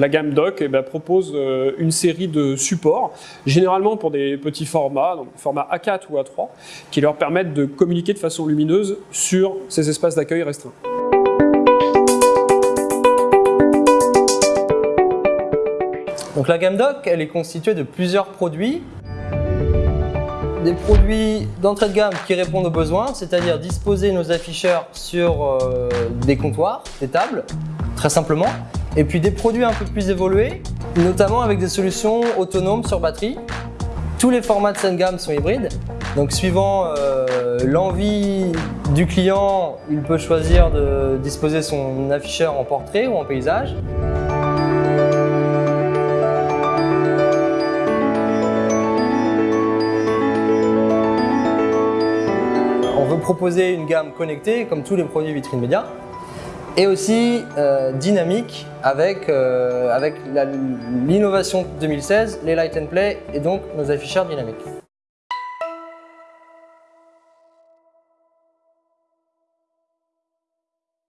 La gamme Doc eh ben, propose euh, une série de supports, généralement pour des petits formats, donc format A4 ou A3, qui leur permettent de communiquer de façon lumineuse sur ces espaces d'accueil restreints. Donc la gamme Doc, est constituée de plusieurs produits. Des produits d'entrée de gamme qui répondent aux besoins, c'est-à-dire disposer nos afficheurs sur euh, des comptoirs, des tables, très simplement. Et puis des produits un peu plus évolués, notamment avec des solutions autonomes sur batterie. Tous les formats de cette gamme sont hybrides, donc suivant euh, l'envie du client, il peut choisir de disposer son afficheur en portrait ou en paysage. On veut proposer une gamme connectée comme tous les produits vitrine média et aussi euh, dynamique avec, euh, avec l'innovation 2016, les Light and Play et donc nos afficheurs dynamiques.